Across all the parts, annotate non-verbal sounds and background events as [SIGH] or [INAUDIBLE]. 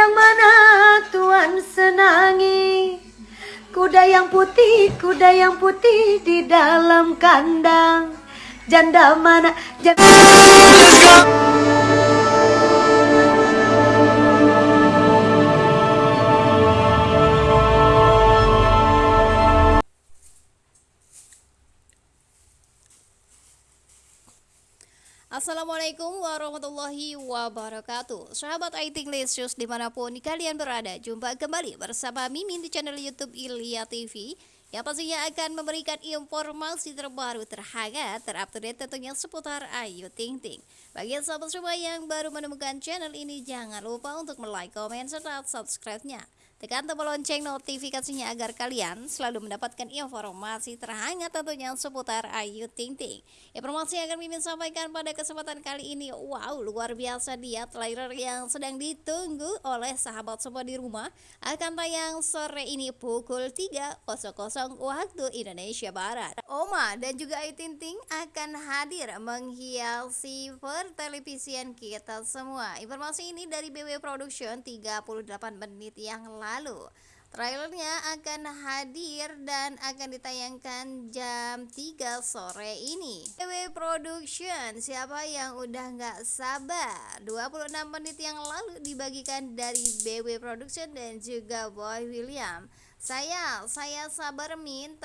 yang mana Tuhan senangi? Kuda yang putih, kuda yang putih di dalam kandang. Janda mana? Janda... Assalamualaikum warahmatullahi wabarakatuh. Sahabat IT Lesius di mana pun kalian berada Jumpa kembali bersama Mimin di channel Youtube Ilya TV Yang pastinya akan memberikan informasi terbaru terhangat Terupdate tentunya seputar Ayu Ting Ting. Bagi sahabat semua yang baru menemukan channel ini Jangan lupa untuk like, komen, serta subscribe-nya Tekan tombol lonceng notifikasinya agar kalian selalu mendapatkan informasi terhangat tentunya seputar Ayu Ting Ting. Informasi yang akan Mimin sampaikan pada kesempatan kali ini, wow luar biasa dia trailer yang sedang ditunggu oleh sahabat semua di rumah akan tayang sore ini pukul 3.00 waktu Indonesia Barat. Oma dan juga Ayu Ting Ting akan hadir menghiasi pertelevisian kita semua. Informasi ini dari BW Production 38 menit yang lalu lalu. Trailernya akan hadir dan akan ditayangkan jam 3 sore ini. BW Production, siapa yang udah nggak sabar? 26 menit yang lalu dibagikan dari BW Production dan juga Boy William. Saya, saya sabar min,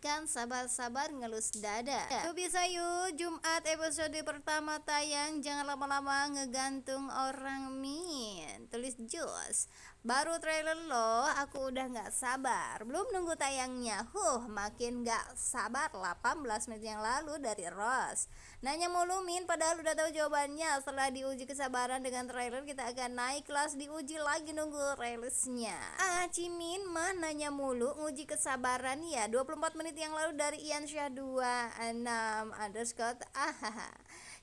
kan sabar-sabar ngelus dada. Tuh bisa yuk, Jumat episode pertama tayang, jangan lama-lama ngegantung orang min. Tulis Jos. Baru trailer loh, aku udah gak sabar. Belum nunggu tayangnya. Huh, makin gak sabar 18 menit yang lalu dari Ross. Nanya mulu Min, padahal udah tahu jawabannya. Setelah diuji kesabaran dengan trailer Kita akan naik kelas diuji lagi nunggu rilisnya. Ah, Cimin mah nanya mulu Nguji kesabaran ya? 24 menit yang lalu dari Ian Syah 26 underscore Ah,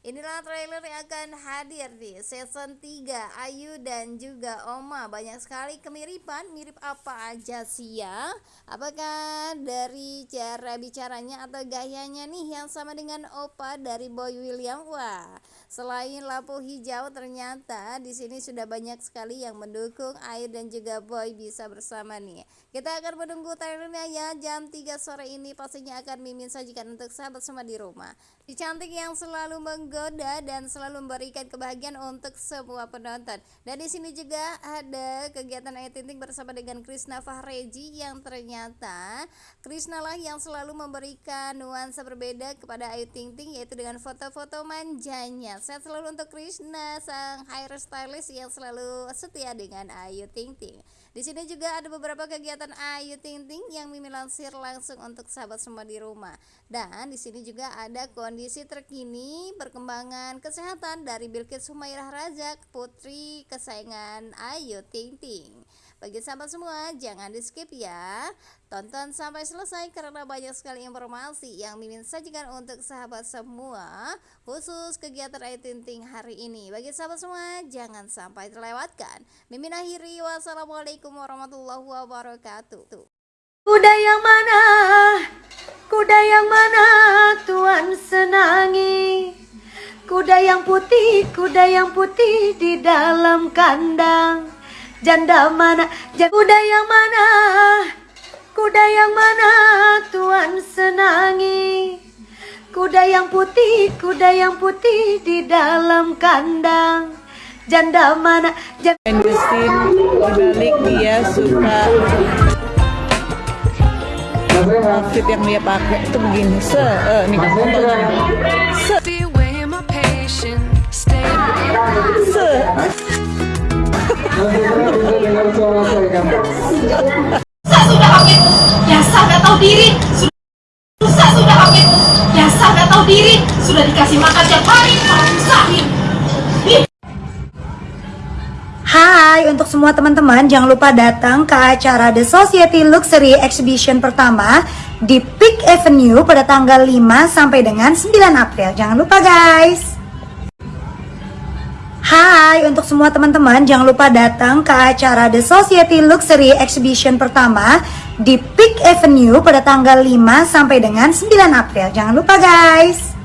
Inilah trailer yang akan hadir di season 3 Ayu dan juga Oma Banyak sekali kemiripan. Mirip apa aja sih ya? Apakah dari cara bicaranya atau gayanya nih Yang sama dengan Opa dari Boy William? Wah Selain lampu hijau ternyata di sini sudah banyak sekali yang mendukung Ayu dan juga Boy bisa bersama nih. Kita akan menunggu trailernya ya Jam 3 sore ini. Pastinya akan mimin sajikan untuk sahabat semua di rumah. Di cantik yang selalu menggoda menggoda dan selalu memberikan kebahagiaan untuk semua penonton. Dan di sini juga ada kegiatan Ayu Ting bersama dengan Krisna Fahreji yang ternyata Krisna lah yang selalu memberikan nuansa berbeda kepada Ayu Ting Ting yaitu dengan foto-foto manjanya. Saya selalu untuk Krisna sang hairstylist yang selalu setia dengan Ayu Ting Ting. Di sini juga ada beberapa kegiatan Ayu Ting Ting yang Mimi lansir langsung untuk sahabat semua di rumah. Dan di sini juga ada kondisi terkini perkembangan kesehatan dari Bilkis Humairah Rajak, putri kesayangan Ayu Ting Ting. Bagi sahabat semua, jangan di skip ya. Tonton sampai selesai karena banyak sekali informasi yang Mimin sajikan untuk sahabat semua khusus kegiatan Ayu Ting hari ini. Bagi sahabat semua, jangan sampai terlewatkan. Mimin akhiri wassalamualaikum warahmatullahi wabarakatuh. Kuda yang mana? Kuda yang mana Tuhan senangi? Kuda yang putih, kuda yang putih di dalam kandang. Janda mana? Kuda yang mana? Kuda yang mana Tuhan senangi? Kuda yang putih, kuda yang putih di dalam kandang. Janda mana? Janda... Mesin balik dia suka outfit yang dia pakai itu begini se uh, nih Sudah kami biasa gak tahu diri. Susah sudah kami biasa gak tahu diri. Sudah dikasih makan tiap hari. Malah Hai untuk semua teman-teman jangan lupa datang ke acara The Society Luxury Exhibition pertama di Peak Avenue pada tanggal 5 sampai dengan 9 April. Jangan lupa guys. Hai untuk semua teman-teman jangan lupa datang ke acara The Society Luxury Exhibition pertama di Peak Avenue pada tanggal 5 sampai dengan 9 April. Jangan lupa guys.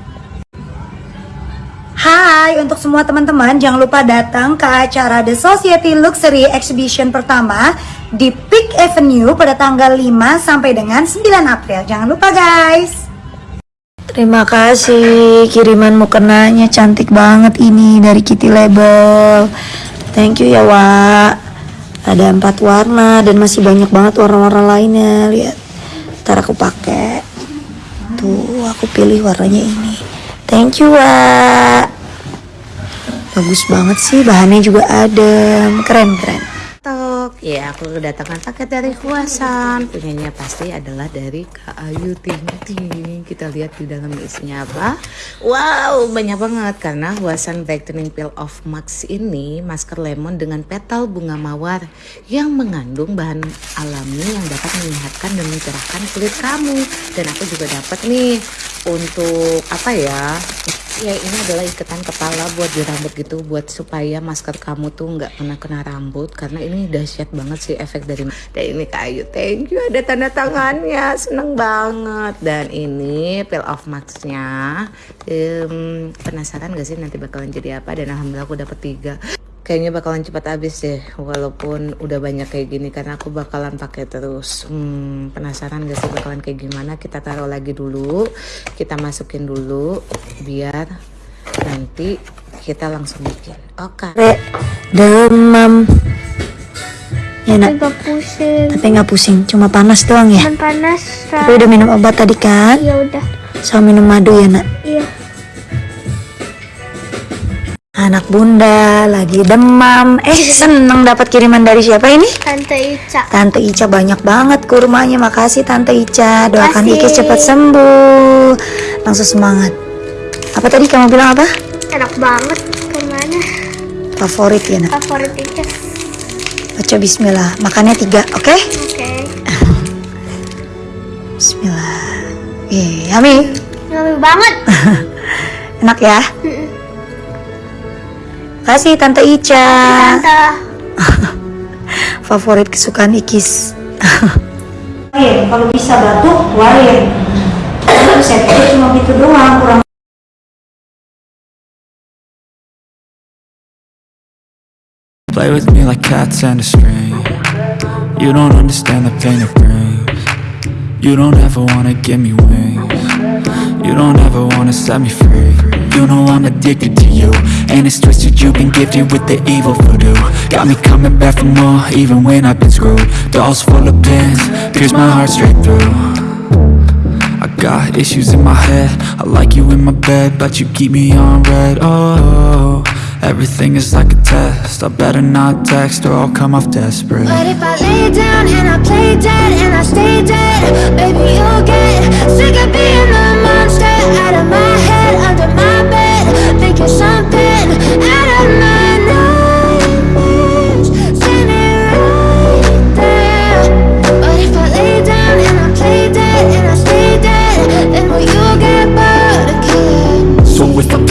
Hai untuk semua teman-teman jangan lupa datang ke acara The Society Luxury Exhibition pertama di Peak Avenue pada tanggal 5 sampai dengan 9 April. Jangan lupa guys. Terima kasih kiriman mukenanya cantik banget ini dari Kitty Label. Thank you ya Wak. Ada empat warna dan masih banyak banget warna-warna lainnya. Lihat, ntar aku pakai. Tuh, aku pilih warnanya ini. Thank you Wak. Bagus banget sih, bahannya juga adem, keren keren. Ya aku kedatangan paket dari Huasan. Punyanya pasti adalah dari Kak Ayu Ting Ting Kita lihat di dalam isinya apa. Wow, banyak banget. Karena Huasan Brightening Peel of Max ini Masker lemon dengan petal bunga mawar Yang mengandung bahan alami yang dapat menyehatkan dan mencerahkan kulit kamu. Dan aku juga dapat nih untuk apa ya? Ya ini adalah ikatan kepala buat di rambut gitu buat supaya masker kamu tuh nggak kena kena rambut karena ini dahsyat banget sih efek dari dan ini kayu thank you ada tanda tangannya seneng banget. Dan ini peel off maxnya um, penasaran gak sih nanti bakalan jadi apa? Dan alhamdulillah aku dapet tiga kayaknya bakalan cepat habis deh walaupun udah banyak kayak gini karena aku bakalan pakai terus. Hmm, penasaran gak sih bakalan kayak gimana? Kita taruh lagi dulu kita masukin dulu biar nanti kita langsung bikin. Oke. Re, demam. Ya nak, agak pusing. Tapi nggak pusing, cuma panas doang ya. panas Tapi udah minum obat tadi kan? ya udah. Sama minum madu ya nak. iya Anak bunda lagi demam. Eh [LAUGHS] seneng dapat kiriman dari siapa ini? tante Ica Tante Ica banyak banget kurmanya. Makasih Tante Ica. Doakan Makasih. Ikis cepat sembuh. Langsung semangat. Apa tadi kamu bilang apa? enak banget ke mana Favorit ya nak. favorit Ica Baca Bismillah. Makannya tiga, oke? oke [LAUGHS] Bismillah. Ih, yummy. Yummy banget [LAUGHS] Enak ya? Kasih Tante Ica. tante [LAUGHS] Favorit kesukaan Ikis. [LAUGHS] Wain, kalau bisa batuk, wain. Saya pikir cuma gitu doang, kurang Play with me like cats and a string You don't understand the pain it brings You don't ever wanna give me wings You don't ever wanna set me free You know I'm addicted to you. And it's twisted you've been gifted with the evil voodoo. Got me coming back for more even when I've been screwed. Dolls full of pins, pierce my heart straight through. I got issues in my head. I like you in my bed But you keep me on red. Oh, everything is like a test. I better not text or I'll come off desperate. But if I lay down and I play dead and I stay dead Baby, you'll get sick of being the monster Out of my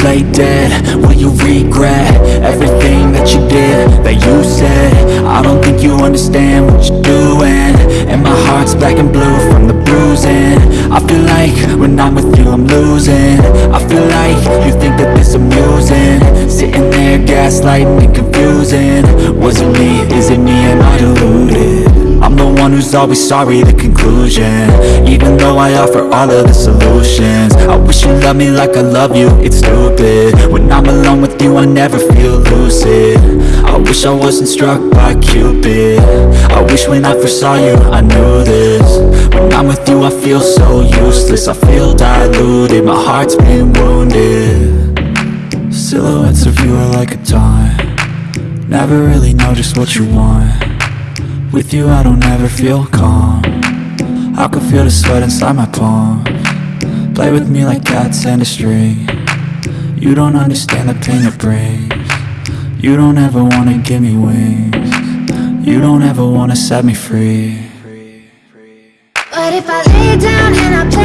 play dead will you regret Everything that you did, that you said? I don't think you understand what you're doing. And my heart's black and blue from the bruising. I feel like when I'm with you I'm losing. I there gaslighting and confusing. Was it me, is it me, am I deluded? I'm the one who's always sorry, the conclusion. Even though I offer all of the solutions. I wish you loved me like I love you, it's stupid. When I'm alone with you, I never feel lucid. I wish I wasn't struck by Cupid. I wish when I first saw you, I knew this. When I'm with you, I feel so useless. I feel diluted, my heart's been wounded Silhouettes of you are like a dime. Never really know just what you want. With you I don't ever feel calm. I can feel the sweat inside my palm Play with me like cats and a string. You don't understand the pain it brings. You don't ever wanna give me wings. You don't ever wanna set me free. But if I lay down and I play